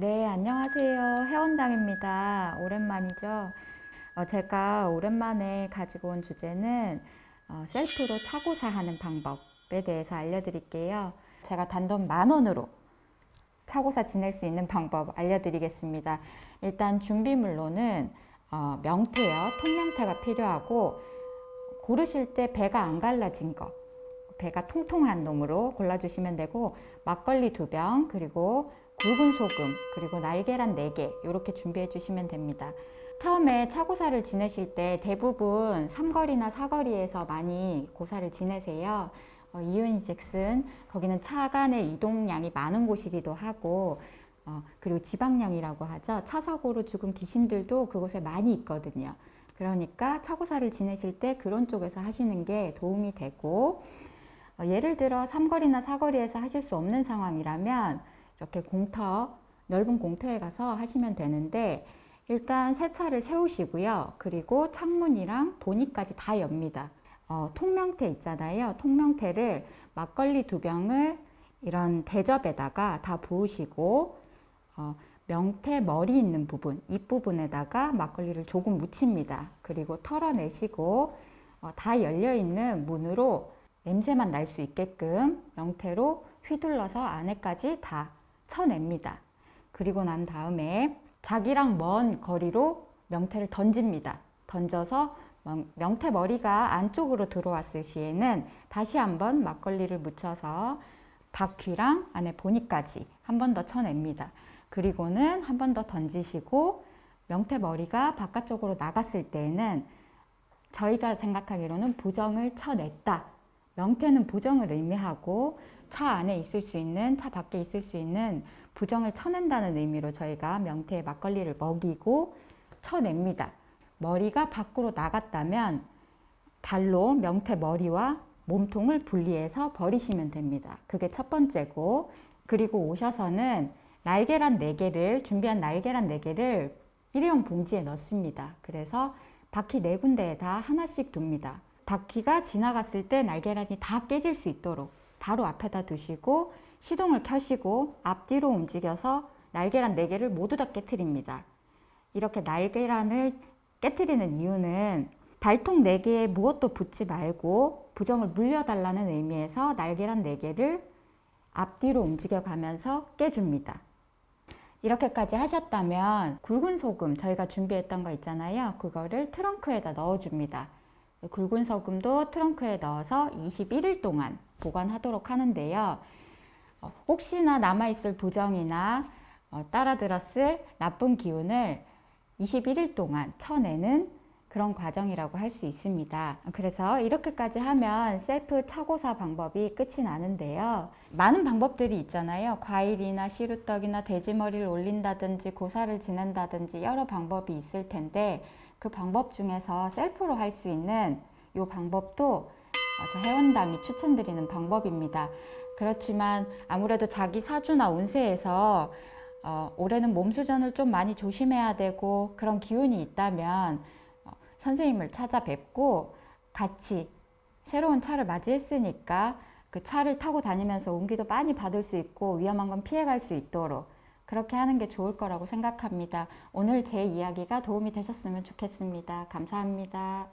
네, 안녕하세요. 회원당입니다. 오랜만이죠. 어, 제가 오랜만에 가지고 온 주제는 어, 셀프로 차고사 하는 방법에 대해서 알려드릴게요. 제가 단돈 만 원으로 차고사 지낼 수 있는 방법 알려드리겠습니다. 일단 준비물로는 어, 명태요, 통명태가 필요하고 고르실 때 배가 안 갈라진 거 배가 통통한 놈으로 골라주시면 되고 막걸리 두 병 그리고 굵은 소금 그리고 날계란 4개 이렇게 준비해 주시면 됩니다. 처음에 차고사를 지내실 때 대부분 삼거리나 사거리에서 많이 고사를 지내세요. 어, 이유인즉슨 거기는 차 간의 이동량이 많은 곳이기도 하고 어, 그리고 지방량이라고 하죠. 차 사고로 죽은 귀신들도 그곳에 많이 있거든요. 그러니까 차고사를 지내실 때 그런 쪽에서 하시는 게 도움이 되고 어, 예를 들어 삼거리나 사거리에서 하실 수 없는 상황이라면 이렇게 공터 넓은 공터에 가서 하시면 되는데 일단 세차를 세우시고요. 그리고 창문이랑 보니까지 다 엽니다. 어, 통명태 있잖아요. 통명태를 막걸리 두 병을 이런 대접에다가 다 부으시고 어, 명태 머리 있는 부분, 잎부분에다가 막걸리를 조금 묻힙니다. 그리고 털어내시고 어, 다 열려있는 문으로 냄새만 날 수 있게끔 명태로 휘둘러서 안에까지 다 쳐냅니다. 그리고 난 다음에 자기랑 먼 거리로 명태를 던집니다. 던져서 명태 머리가 안쪽으로 들어왔을 시에는 다시 한번 막걸리를 묻혀서 바퀴랑 안에 보니까지 한 번 더 쳐냅니다. 그리고는 한 번 더 던지시고 명태 머리가 바깥쪽으로 나갔을 때에는 저희가 생각하기로는 부정을 쳐냈다. 명태는 부정을 의미하고 차 안에 있을 수 있는 차 밖에 있을 수 있는 부정을 쳐낸다는 의미로 저희가 명태에 막걸리를 먹이고 쳐냅니다. 머리가 밖으로 나갔다면 발로 명태 머리와 몸통을 분리해서 버리시면 됩니다. 그게 첫 번째고 그리고 오셔서는 날계란 4개를 준비한 날계란 4개를 일회용 봉지에 넣습니다. 그래서 바퀴 네 군데에 다 하나씩 둡니다. 바퀴가 지나갔을 때 날계란이 다 깨질 수 있도록 바로 앞에다 두시고 시동을 켜시고 앞뒤로 움직여서 날계란 4개를 모두 다 깨트립니다. 이렇게 날계란을 깨트리는 이유는 발통 4개에 무엇도 붙지 말고 부정을 물려달라는 의미에서 날계란 4개를 앞뒤로 움직여 가면서 깨줍니다. 이렇게까지 하셨다면 굵은 소금 저희가 준비했던 거 있잖아요. 그거를 트렁크에다 넣어줍니다. 굵은 소금도 트렁크에 넣어서 21일 동안 보관하도록 하는데요. 어, 혹시나 남아있을 부정이나 어, 따라 들었을 나쁜 기운을 21일 동안 쳐내는 그런 과정이라고 할 수 있습니다. 그래서 이렇게까지 하면 셀프 차고사 방법이 끝이 나는데요. 많은 방법들이 있잖아요. 과일이나 시루떡이나 돼지머리를 올린다든지 고사를 지낸다든지 여러 방법이 있을 텐데 그 방법 중에서 셀프로 할 수 있는 이 방법도 저 회원당이 추천드리는 방법입니다. 그렇지만 아무래도 자기 사주나 운세에서 어, 올해는 몸수전을 좀 많이 조심해야 되고 그런 기운이 있다면 어, 선생님을 찾아뵙고 같이 새로운 차를 맞이했으니까 그 차를 타고 다니면서 운기도 많이 받을 수 있고 위험한 건 피해갈 수 있도록 그렇게 하는 게 좋을 거라고 생각합니다. 오늘 제 이야기가 도움이 되셨으면 좋겠습니다. 감사합니다.